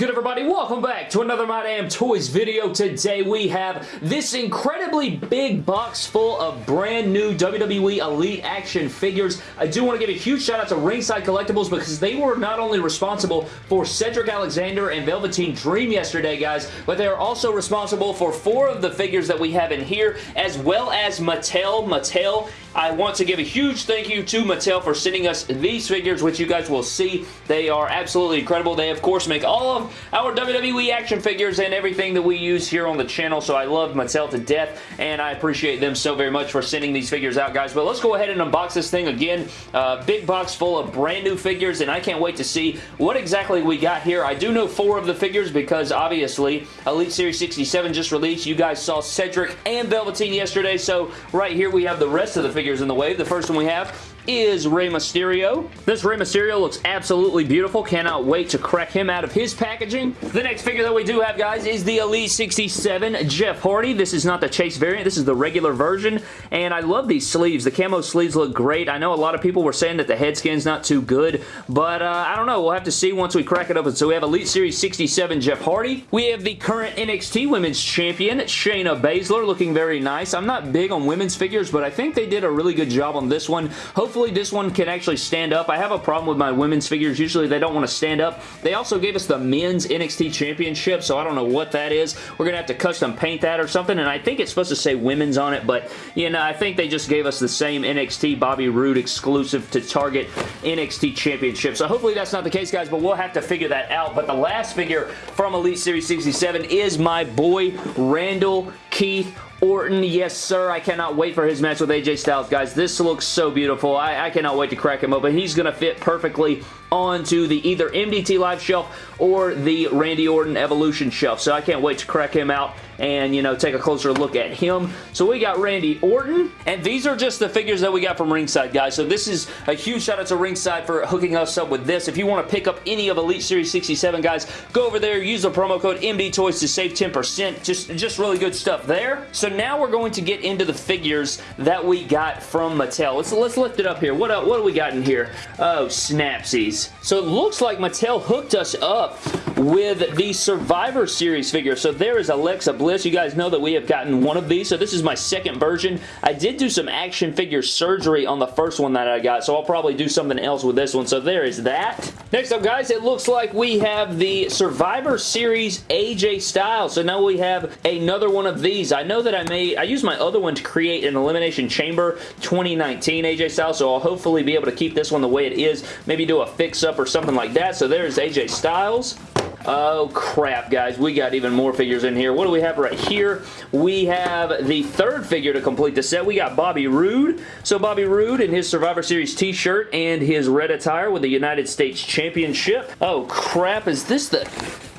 good everybody? Welcome back to another My Damn Toys video. Today we have this incredibly big box full of brand new WWE Elite action figures. I do want to give a huge shout out to Ringside Collectibles because they were not only responsible for Cedric Alexander and Velveteen Dream yesterday guys, but they are also responsible for four of the figures that we have in here as well as Mattel. Mattel I want to give a huge thank you to Mattel for sending us these figures, which you guys will see. They are absolutely incredible. They, of course, make all of our WWE action figures and everything that we use here on the channel, so I love Mattel to death, and I appreciate them so very much for sending these figures out, guys. But let's go ahead and unbox this thing again. Uh, big box full of brand new figures, and I can't wait to see what exactly we got here. I do know four of the figures because, obviously, Elite Series 67 just released. You guys saw Cedric and Velveteen yesterday, so right here we have the rest of the figures in the wave. The first one we have is Rey Mysterio. This Rey Mysterio looks absolutely beautiful. Cannot wait to crack him out of his packaging. The next figure that we do have, guys, is the Elite 67 Jeff Hardy. This is not the Chase variant. This is the regular version, and I love these sleeves. The camo sleeves look great. I know a lot of people were saying that the head scan's not too good, but uh, I don't know. We'll have to see once we crack it open. So we have Elite Series 67 Jeff Hardy. We have the current NXT Women's Champion, Shayna Baszler, looking very nice. I'm not big on women's figures, but I think they did a really good job on this one. Hopefully Hopefully this one can actually stand up. I have a problem with my women's figures. Usually they don't want to stand up. They also gave us the men's NXT Championship, so I don't know what that is. We're going to have to custom paint that or something, and I think it's supposed to say women's on it, but, you know, I think they just gave us the same NXT Bobby Roode exclusive to Target NXT Championship. So hopefully that's not the case, guys, but we'll have to figure that out. But the last figure from Elite Series 67 is my boy Randall Keith Orton, yes sir, I cannot wait for his match with AJ Styles, guys. This looks so beautiful. I, I cannot wait to crack him open. He's going to fit perfectly onto the either MDT Live shelf or the Randy Orton Evolution shelf. So I can't wait to crack him out and, you know, take a closer look at him. So we got Randy Orton, and these are just the figures that we got from Ringside, guys. So this is a huge shout out to Ringside for hooking us up with this. If you want to pick up any of Elite Series 67, guys, go over there, use the promo code MDTOYS to save 10%. Just, just really good stuff there. So now we're going to get into the figures that we got from Mattel. Let's, let's lift it up here. What, uh, what do we got in here? Oh, snapsies. So it looks like Mattel hooked us up with the Survivor Series figure. So there is Alexa Bliss. You guys know that we have gotten one of these. So this is my second version. I did do some action figure surgery on the first one that I got. So I'll probably do something else with this one. So there is that. Next up, guys, it looks like we have the Survivor Series AJ Styles. So now we have another one of these. I know that I made, I used my other one to create an Elimination Chamber 2019 AJ Styles. So I'll hopefully be able to keep this one the way it is. Maybe do a fix-up or something like that. So there's AJ Styles. Oh, crap, guys. We got even more figures in here. What do we have right here? We have the third figure to complete the set. We got Bobby Roode. So Bobby Roode in his Survivor Series t-shirt and his red attire with the United States Championship. Oh, crap. Is this the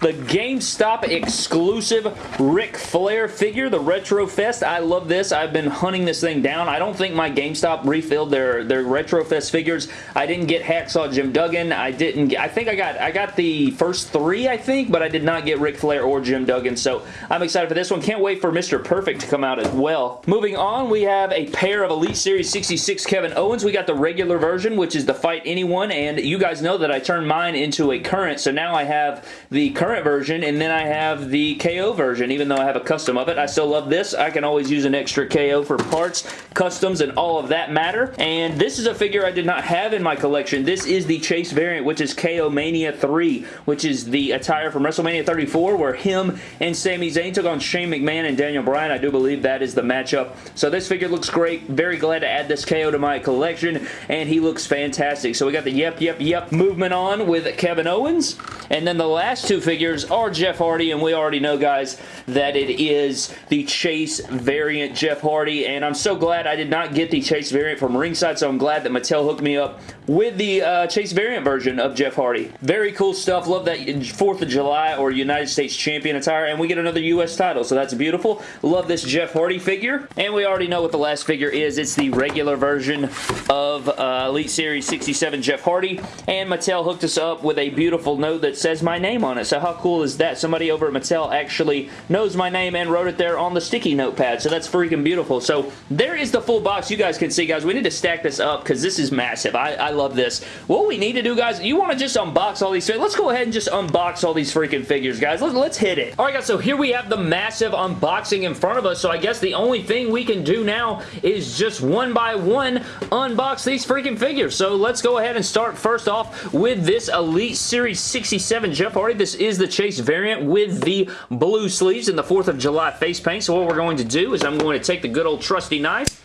the GameStop exclusive Ric Flair figure, the Retro Fest. I love this. I've been hunting this thing down. I don't think my GameStop refilled their, their Retro Fest figures. I didn't get Hacksaw Jim Duggan. I didn't get, I think I got, I got the first three, I think, but I did not get Ric Flair or Jim Duggan, so I'm excited for this one. Can't wait for Mr. Perfect to come out as well. Moving on, we have a pair of Elite Series 66 Kevin Owens. We got the regular version, which is the Fight Anyone, and you guys know that I turned mine into a current, so now I have the current current version, and then I have the KO version. Even though I have a custom of it, I still love this. I can always use an extra KO for parts, customs, and all of that matter. And this is a figure I did not have in my collection. This is the Chase variant, which is KO Mania 3, which is the attire from WrestleMania 34, where him and Sami Zayn took on Shane McMahon and Daniel Bryan. I do believe that is the matchup. So this figure looks great. Very glad to add this KO to my collection, and he looks fantastic. So we got the yep, yep, yep movement on with Kevin Owens. And then the last two figures figures are Jeff Hardy, and we already know, guys, that it is the Chase variant Jeff Hardy, and I'm so glad I did not get the Chase variant from Ringside, so I'm glad that Mattel hooked me up with the uh, Chase variant version of Jeff Hardy. Very cool stuff. Love that 4th of July or United States Champion attire, and we get another U.S. title, so that's beautiful. Love this Jeff Hardy figure, and we already know what the last figure is. It's the regular version of uh, Elite Series 67 Jeff Hardy, and Mattel hooked us up with a beautiful note that says my name on it, so how how cool is that? Somebody over at Mattel actually knows my name and wrote it there on the sticky notepad, so that's freaking beautiful. So there is the full box. You guys can see, guys. We need to stack this up because this is massive. I, I love this. What we need to do, guys, you want to just unbox all these Let's go ahead and just unbox all these freaking figures, guys. Let's, let's hit it. All right, guys, so here we have the massive unboxing in front of us, so I guess the only thing we can do now is just one by one unbox these freaking figures. So let's go ahead and start first off with this Elite Series 67 Jeff Hardy. This is the Chase variant with the blue sleeves and the 4th of July face paint. So what we're going to do is I'm going to take the good old trusty knife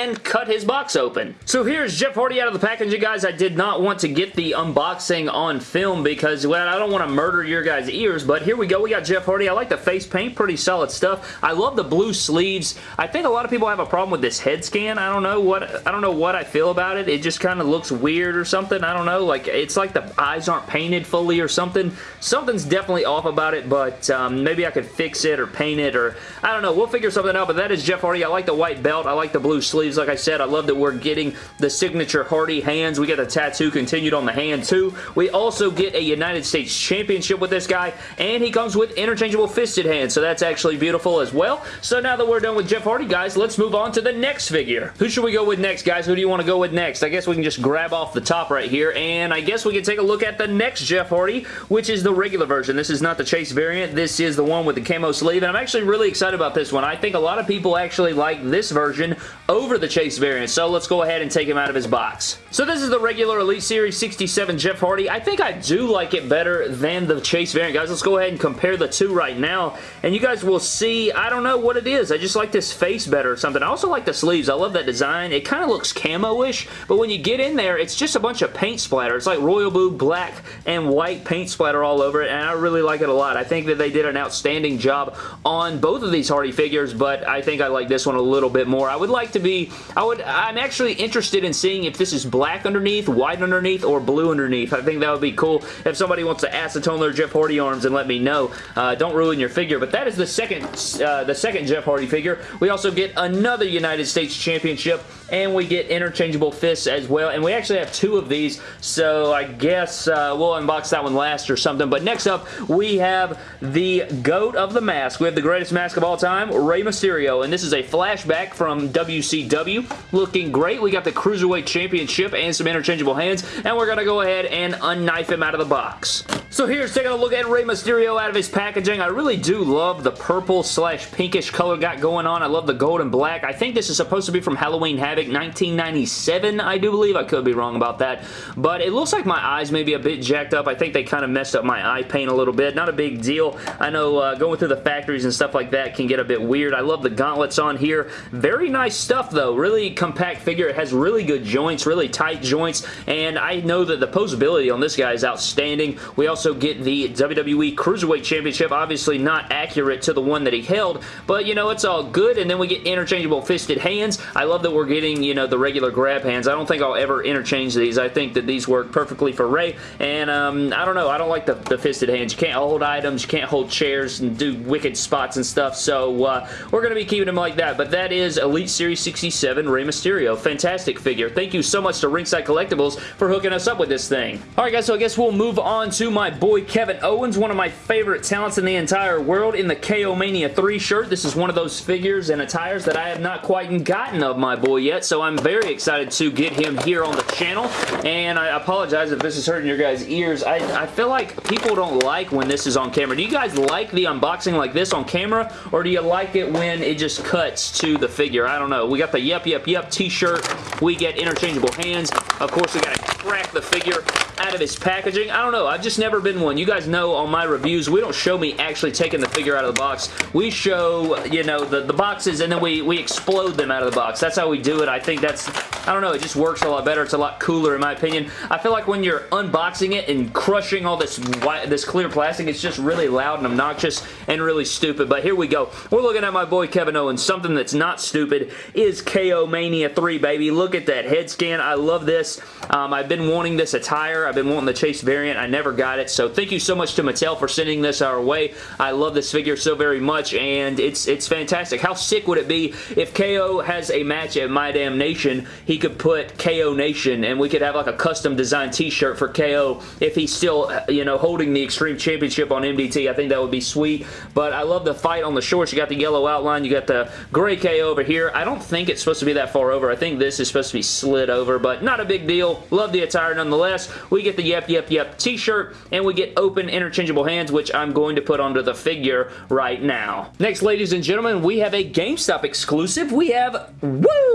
and cut his box open. So here's Jeff Hardy out of the packaging, guys. I did not want to get the unboxing on film because, well, I don't want to murder your guys' ears, but here we go. We got Jeff Hardy. I like the face paint. Pretty solid stuff. I love the blue sleeves. I think a lot of people have a problem with this head scan. I don't know what I don't know what I feel about it. It just kind of looks weird or something. I don't know. Like, it's like the eyes aren't painted fully or something. Something's definitely off about it, but um, maybe I could fix it or paint it or I don't know. We'll figure something out, but that is Jeff Hardy. I like the white belt. I like the blue sleeves, like I said. I love that we're getting the signature Hardy hands. We get the tattoo continued on the hand, too. We also get a United States Championship with this guy, and he comes with interchangeable fisted hands, so that's actually beautiful as well. So now that we're done with Jeff Hardy, guys, let's move on to the next figure. Who should we go with next, guys? Who do you want to go with next? I guess we can just grab off the top right here, and I guess we can take a look at the next Jeff Hardy, which is the regular version. This is not the Chase variant. This is the one with the camo sleeve, and I'm actually really excited about this one. I think a lot of people actually like this version over the Chase variant, so let's go ahead and take him out of his box. So this is the regular Elite Series 67 Jeff Hardy. I think I do like it better than the Chase variant. Guys, let's go ahead and compare the two right now, and you guys will see, I don't know what it is. I just like this face better or something. I also like the sleeves. I love that design. It kind of looks camo-ish, but when you get in there, it's just a bunch of paint splatter. It's like royal blue, black, and white paint splatter all over it, and I really like it a lot. I think that they did an outstanding job on both of these Hardy figures, but I think I like this one a little bit more. I would like to be, I would, I'm actually interested in seeing if this is black underneath, white underneath, or blue underneath. I think that would be cool if somebody wants to acetone their Jeff Hardy arms and let me know. Uh, don't ruin your figure, but that is the second, uh, the second Jeff Hardy figure. We also get another United States Championship, and we get interchangeable fists as well, and we actually have two of these, so I guess uh, we'll unbox that one last or something, but next up, we have the GOAT of the mask. We have the greatest mask of all time, Rey Mysterio, and this is a flashback from WCW. Looking great. We got the Cruiserweight Championship and some interchangeable hands, and we're going to go ahead and unknife him out of the box. So here's taking a look at Rey Mysterio out of his packaging. I really do love the purple slash pinkish color got going on. I love the gold and black. I think this is supposed to be from Halloween Havoc 1997, I do believe. I could be wrong about that. But it looks like my eyes may be a bit jacked up. I think they kind of messed up my eye paint a little bit. Not a big deal. I know uh, going through the factories and stuff like that can get a bit weird. I love the gauntlets on here. Very nice stuff though. Really compact figure. It has really good joints, really tight joints, and I know that the posability on this guy is outstanding. We also get the WWE Cruiserweight Championship. Obviously not accurate to the one that he held, but you know, it's all good, and then we get interchangeable fisted hands. I love that we're getting, you know, the regular grab hands. I don't think I'll ever interchange these. I think that these work perfectly for Rey, and um, I don't know. I don't like the, the fisted hands. You can't hold items. You can't hold chairs and do wicked spots and stuff, so uh, we're going to be keeping them like that, but that is Elite Series 67 Rey Mysterio. Fantastic figure. Thank you so much to Ringside Collectibles for hooking us up with this thing. Alright guys, so I guess we'll move on to my boy Kevin Owens, one of my favorite talents in the entire world in the KO Mania 3 shirt. This is one of those figures and attires that I have not quite gotten of my boy yet, so I'm very excited to get him here on the channel, and I apologize if this is hurting your guys' ears. I, I feel like people don't like when this is on camera. Do you guys like the unboxing like this on camera, or do you like it when it just cuts to the figure? I don't know. We got the Yep Yep Yep t-shirt. We get interchangeable hands. Of course, we got to crack the figure out of its packaging. I don't know. I've just never been one. You guys know on my reviews, we don't show me actually taking the figure out of the box. We show, you know, the, the boxes and then we, we explode them out of the box. That's how we do it. I think that's, I don't know, it just works a lot better. It's a lot cooler in my opinion. I feel like when you're unboxing it and crushing all this white, this clear plastic, it's just really loud and obnoxious and really stupid. But here we go. We're looking at my boy Kevin Owens. Something that's not stupid is KO Mania 3, baby. Look at that head scan. I love this. Um, I've been wanting this attire. I've been wanting the Chase variant. I never got it, so thank you so much to Mattel for sending this our way. I love this figure so very much, and it's it's fantastic. How sick would it be if KO has a match at My Damn Nation, he could put KO Nation, and we could have like a custom design t-shirt for KO if he's still, you know, holding the Extreme Championship on MDT. I think that would be sweet, but I love the fight on the shorts. You got the yellow outline. You got the gray KO over here. I don't think it's supposed to be that far over. I think this is supposed to be slid over, but not a big deal. Love the attire nonetheless. We get the Yep Yep Yep t-shirt, and we get open interchangeable hands, which I'm going to put onto the figure right now. Next, ladies and gentlemen, we have a GameStop exclusive. We have, woo!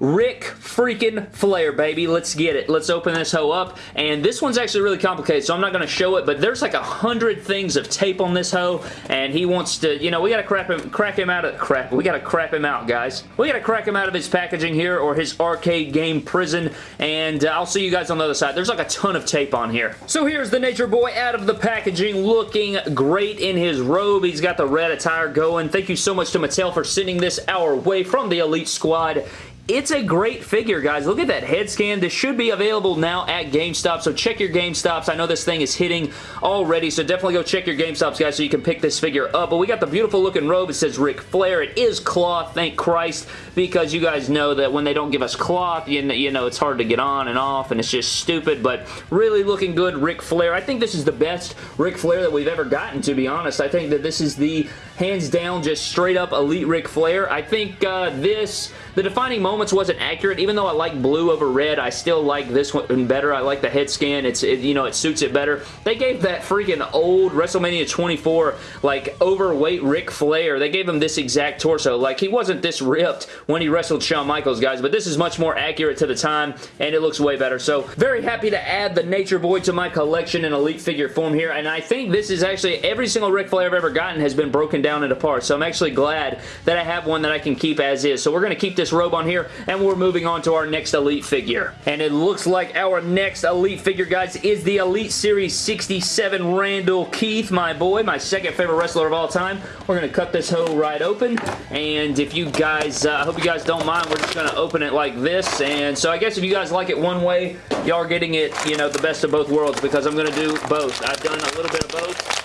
Ric freaking Flair, baby. Let's get it. Let's open this hoe up, and this one's actually really complicated, so I'm not going to show it, but there's like a hundred things of tape on this hoe, and he wants to, you know, we got to crap him, crack him out of, crap, we got to crap him out, guys. We got to crack him out of his packaging here, or his arcade game prison, and uh, I'll see you guys on the other side. There's like a ton of tape on here. So here's the Nature Boy out of the packaging, looking great in his robe. He's got the red attire going. Thank you so much to Mattel for sending this our way from the Elite Squad. It's a great figure, guys. Look at that head scan. This should be available now at GameStop, so check your GameStops. I know this thing is hitting already, so definitely go check your GameStops, guys, so you can pick this figure up. But we got the beautiful looking robe. It says Ric Flair. It is cloth, thank Christ, because you guys know that when they don't give us cloth, you know, you know it's hard to get on and off, and it's just stupid, but really looking good, Ric Flair. I think this is the best Ric Flair that we've ever gotten, to be honest. I think that this is the hands down, just straight up Elite Ric Flair. I think uh, this, the defining moments wasn't accurate. Even though I like blue over red, I still like this one better. I like the head scan. It's, it, you know, it suits it better. They gave that freaking old WrestleMania 24, like, overweight Ric Flair. They gave him this exact torso. Like, he wasn't this ripped when he wrestled Shawn Michaels, guys, but this is much more accurate to the time, and it looks way better. So, very happy to add the Nature Boy to my collection in Elite figure form here, and I think this is actually, every single Ric Flair I've ever gotten has been broken down into apart. so I'm actually glad that I have one that I can keep as is. So we're going to keep this robe on here, and we're moving on to our next Elite figure. And it looks like our next Elite figure, guys, is the Elite Series 67 Randall Keith, my boy, my second favorite wrestler of all time. We're going to cut this hoe right open, and if you guys, uh, I hope you guys don't mind, we're just going to open it like this, and so I guess if you guys like it one way, y'all are getting it, you know, the best of both worlds, because I'm going to do both. I've done a little bit of both,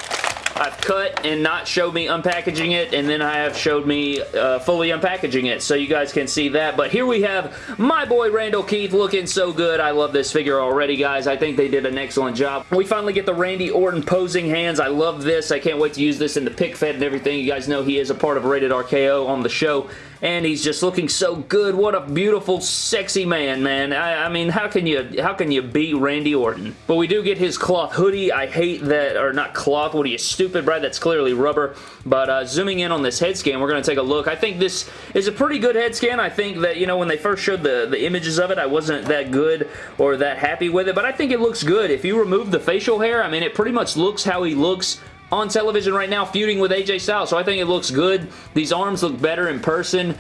I've cut and not showed me unpackaging it, and then I have showed me uh, fully unpackaging it, so you guys can see that. But here we have my boy Randall Keith looking so good. I love this figure already, guys. I think they did an excellent job. We finally get the Randy Orton posing hands. I love this. I can't wait to use this in the pick fed and everything. You guys know he is a part of Rated RKO on the show and he's just looking so good. What a beautiful, sexy man, man. I, I, mean, how can you how can you beat Randy Orton? But we do get his cloth hoodie. I hate that, or not cloth. What are you, stupid, Brad? That's clearly rubber. But uh, zooming in on this head scan, we're going to take a look. I think this is a pretty good head scan. I think that, you know, when they first showed the, the images of it, I wasn't that good or that happy with it, but I think it looks good. If you remove the facial hair, I mean, it pretty much looks how he looks on television right now feuding with AJ Styles, so I think it looks good. These arms look better in person.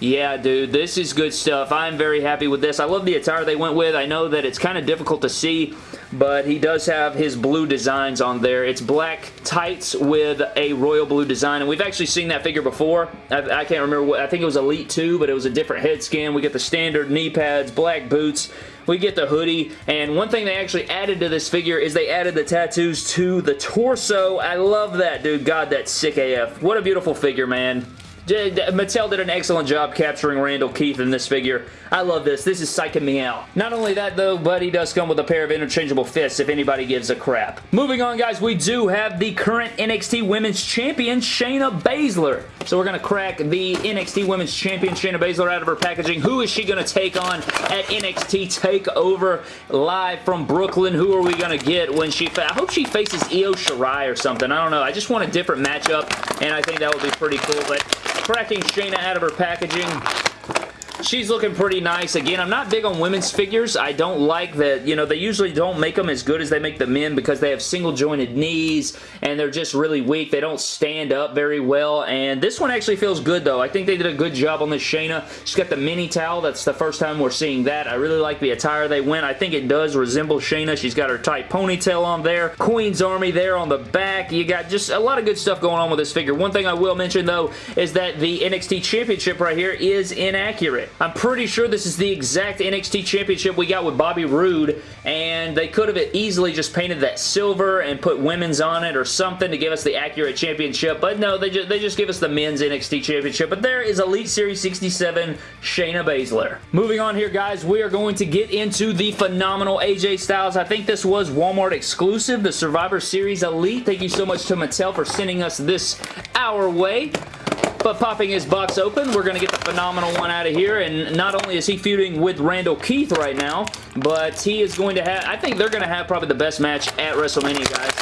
Yeah, dude, this is good stuff. I'm very happy with this. I love the attire they went with. I know that it's kind of difficult to see, but he does have his blue designs on there. It's black tights with a royal blue design, and we've actually seen that figure before. I, I can't remember what, I think it was Elite 2, but it was a different head scan. We get the standard knee pads, black boots, we get the hoodie, and one thing they actually added to this figure is they added the tattoos to the torso. I love that, dude. God, that's sick AF. What a beautiful figure, man. Mattel did an excellent job capturing Randall Keith in this figure. I love this. This is psyching me out. Not only that, though, but he does come with a pair of interchangeable fists if anybody gives a crap. Moving on, guys, we do have the current NXT Women's Champion, Shayna Baszler. So we're going to crack the NXT Women's Champion, Shayna Baszler, out of her packaging. Who is she going to take on at NXT TakeOver live from Brooklyn? Who are we going to get when she... I hope she faces Io Shirai or something. I don't know. I just want a different matchup, and I think that would be pretty cool, but cracking Shayna out of her packaging. She's looking pretty nice. Again, I'm not big on women's figures. I don't like that, you know, they usually don't make them as good as they make the men because they have single jointed knees and they're just really weak. They don't stand up very well and this one actually feels good though. I think they did a good job on this Shayna. She's got the mini towel. That's the first time we're seeing that. I really like the attire they went. I think it does resemble Shayna. She's got her tight ponytail on there. Queen's Army there on the back. You got just a lot of good stuff going on with this figure. One thing I will mention though is that the NXT Championship right here is inaccurate. I'm pretty sure this is the exact NXT Championship we got with Bobby Roode, and they could have easily just painted that silver and put women's on it or something to give us the accurate championship, but no, they just, they just give us the men's NXT Championship, but there is Elite Series 67 Shayna Baszler. Moving on here, guys, we are going to get into the phenomenal AJ Styles. I think this was Walmart exclusive, the Survivor Series Elite. Thank you so much to Mattel for sending us this our way. But popping his box open, we're going to get the phenomenal one out of here. And not only is he feuding with Randall Keith right now, but he is going to have, I think they're going to have probably the best match at WrestleMania, guys.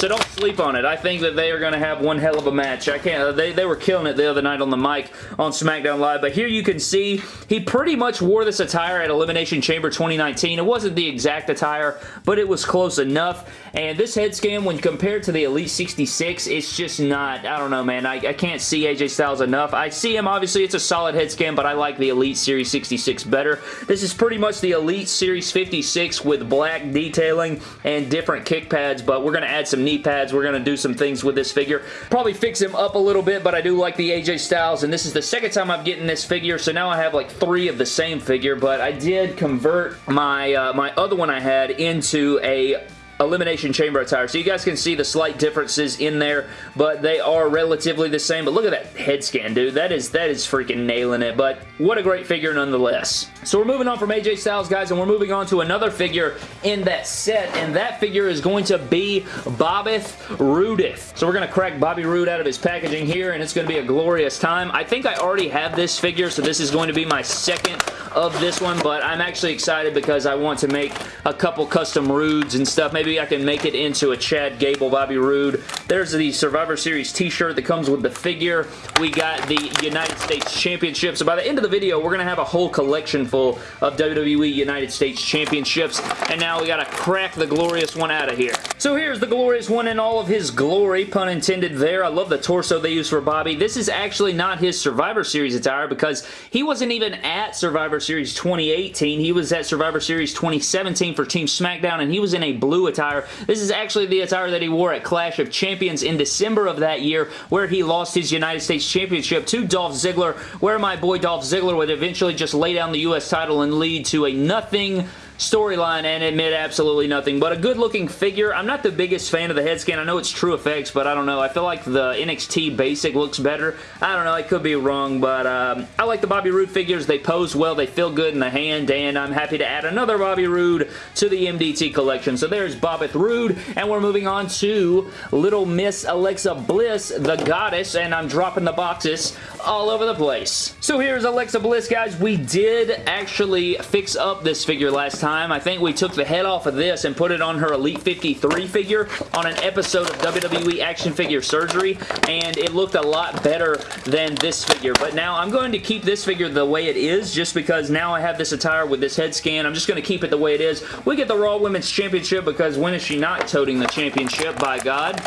So don't sleep on it. I think that they are going to have one hell of a match. I can't. They, they were killing it the other night on the mic on SmackDown Live. But here you can see he pretty much wore this attire at Elimination Chamber 2019. It wasn't the exact attire, but it was close enough. And this head scan, when compared to the Elite 66, it's just not, I don't know, man. I, I can't see AJ Styles enough. I see him, obviously, it's a solid head scan, but I like the Elite Series 66 better. This is pretty much the Elite Series 56 with black detailing and different kick pads, but we're going to add some knee pads. We're going to do some things with this figure. Probably fix him up a little bit, but I do like the AJ Styles, and this is the second time I'm getting this figure, so now I have like three of the same figure, but I did convert my, uh, my other one I had into a Elimination Chamber attire. So you guys can see the slight differences in there, but they are relatively the same. But look at that head scan, dude. That is, that is freaking nailing it. But what a great figure nonetheless. So we're moving on from AJ Styles, guys, and we're moving on to another figure in that set, and that figure is going to be Bobbeth Rudith. So we're going to crack Bobby Roode out of his packaging here, and it's going to be a glorious time. I think I already have this figure, so this is going to be my second of this one, but I'm actually excited because I want to make a couple custom Roodes and stuff. Maybe I can make it into a Chad Gable Bobby Roode. There's the Survivor Series t-shirt that comes with the figure. We got the United States Championship. So by the end of the video, we're going to have a whole collection full of WWE United States Championships. And now we got to crack the glorious one out of here. So here's the glorious one in all of his glory, pun intended there. I love the torso they use for Bobby. This is actually not his Survivor Series attire because he wasn't even at Survivor Series 2018. He was at Survivor Series 2017 for Team SmackDown, and he was in a blue attire. This is actually the attire that he wore at Clash of Champions in December of that year, where he lost his United States Championship to Dolph Ziggler, where my boy Dolph Ziggler would eventually just lay down the U.S. title and lead to a nothing storyline and admit absolutely nothing. But a good looking figure. I'm not the biggest fan of the head scan. I know it's TrueFX, but I don't know. I feel like the NXT basic looks better. I don't know. I could be wrong, but um, I like the Bobby Roode figures. They pose well. They feel good in the hand, and I'm happy to add another Bobby Roode to the MDT collection. So there's Bobbeth Roode, and we're moving on to Little Miss Alexa Bliss, the goddess, and I'm dropping the boxes all over the place. So here's Alexa Bliss, guys. We did actually fix up this figure last time. I think we took the head off of this and put it on her Elite 53 figure on an episode of WWE Action Figure Surgery, and it looked a lot better than this figure. But now I'm going to keep this figure the way it is just because now I have this attire with this head scan. I'm just going to keep it the way it is. We get the Raw Women's Championship because when is she not toting the championship, by God?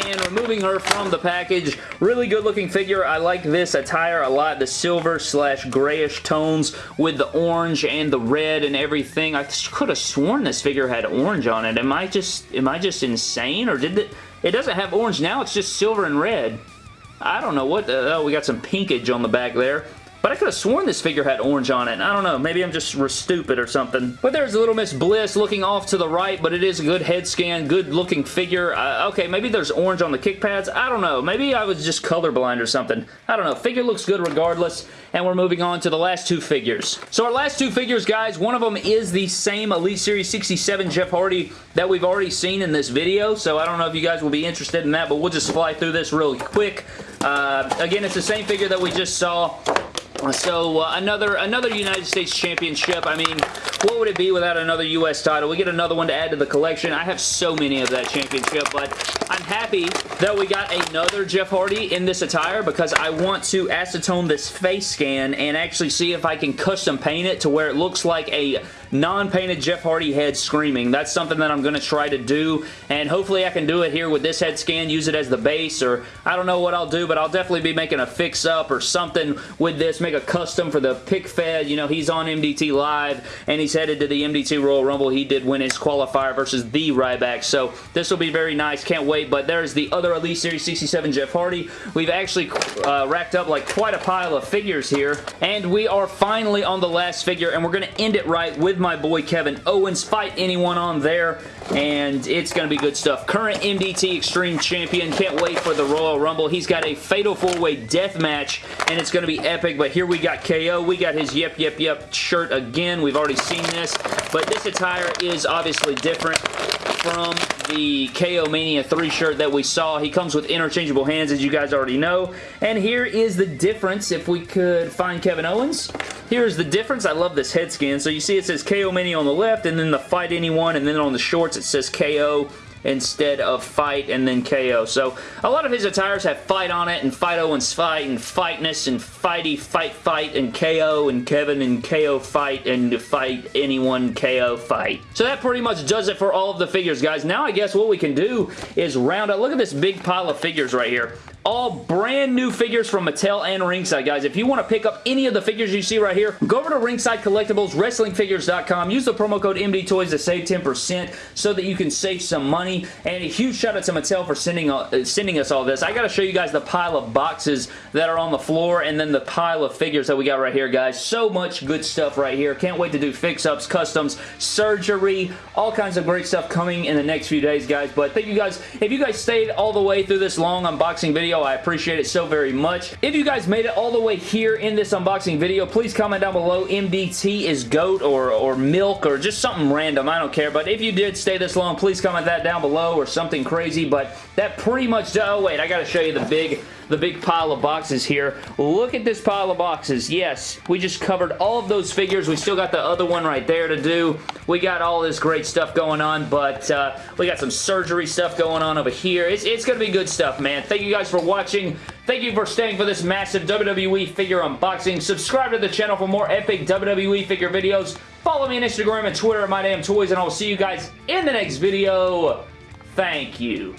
And removing her from the package. Really good looking figure. I like this attire a lot. The silver slash grayish tones with the orange and the red and everything. I could have sworn this figure had orange on it. Am I just, am I just insane or did it, it doesn't have orange now. It's just silver and red. I don't know what the, oh, we got some pinkage on the back there. But I could have sworn this figure had orange on it. I don't know. Maybe I'm just stupid or something. But there's a Little Miss Bliss looking off to the right, but it is a good head scan, good looking figure. Uh, okay, maybe there's orange on the kick pads. I don't know. Maybe I was just colorblind or something. I don't know. Figure looks good regardless. And we're moving on to the last two figures. So our last two figures, guys, one of them is the same Elite Series 67 Jeff Hardy that we've already seen in this video. So I don't know if you guys will be interested in that, but we'll just fly through this really quick. Uh, again, it's the same figure that we just saw so uh, another another United States Championship. I mean, what would it be without another U.S. title? We get another one to add to the collection. I have so many of that championship, but I'm happy that we got another Jeff Hardy in this attire because I want to acetone this face scan and actually see if I can custom paint it to where it looks like a non-painted Jeff Hardy head screaming. That's something that I'm going to try to do, and hopefully I can do it here with this head scan, use it as the base, or I don't know what I'll do, but I'll definitely be making a fix-up or something with this, make a custom for the pick fed. You know, he's on MDT Live, and he's headed to the MDT Royal Rumble. He did win his qualifier versus the Ryback, so this will be very nice. Can't wait, but there's the other Elite Series 67 Jeff Hardy. We've actually uh, racked up like quite a pile of figures here, and we are finally on the last figure, and we're going to end it right with my boy Kevin Owens. Fight anyone on there, and it's going to be good stuff. Current MDT Extreme Champion. Can't wait for the Royal Rumble. He's got a Fatal 4-Way Death Match, and it's going to be epic, but here we got KO. We got his Yep Yep Yep shirt again. We've already seen this, but this attire is obviously different from the KO Mania 3 shirt that we saw. He comes with interchangeable hands, as you guys already know. And here is the difference, if we could find Kevin Owens. Here's the difference. I love this head scan. So you see it says KO Mania on the left, and then the Fight Anyone, and then on the shorts it says KO instead of fight and then KO. So a lot of his attires have fight on it and Fight Owens fight and fightness and fighty fight fight and KO and Kevin and KO fight and fight anyone KO fight. So that pretty much does it for all of the figures guys. Now I guess what we can do is round up. Look at this big pile of figures right here all brand new figures from Mattel and Ringside, guys. If you want to pick up any of the figures you see right here, go over to Ringside Collectibles, WrestlingFigures.com. Use the promo code MDTOYS to save 10% so that you can save some money. And a huge shout out to Mattel for sending, uh, sending us all this. I got to show you guys the pile of boxes that are on the floor and then the pile of figures that we got right here, guys. So much good stuff right here. Can't wait to do fix-ups, customs, surgery, all kinds of great stuff coming in the next few days, guys. But thank you guys. If you guys stayed all the way through this long unboxing video, video. I appreciate it so very much. If you guys made it all the way here in this unboxing video, please comment down below MDT is GOAT or, or milk or just something random. I don't care. But if you did stay this long, please comment that down below or something crazy. But that pretty much... Oh, wait. I got to show you the big the big pile of boxes here. Look at this pile of boxes. Yes, we just covered all of those figures. We still got the other one right there to do. We got all this great stuff going on, but uh, we got some surgery stuff going on over here. It's, it's going to be good stuff, man. Thank you guys for watching. Thank you for staying for this massive WWE figure unboxing. Subscribe to the channel for more epic WWE figure videos. Follow me on Instagram and Twitter at MyDamnToys, and I will see you guys in the next video. Thank you.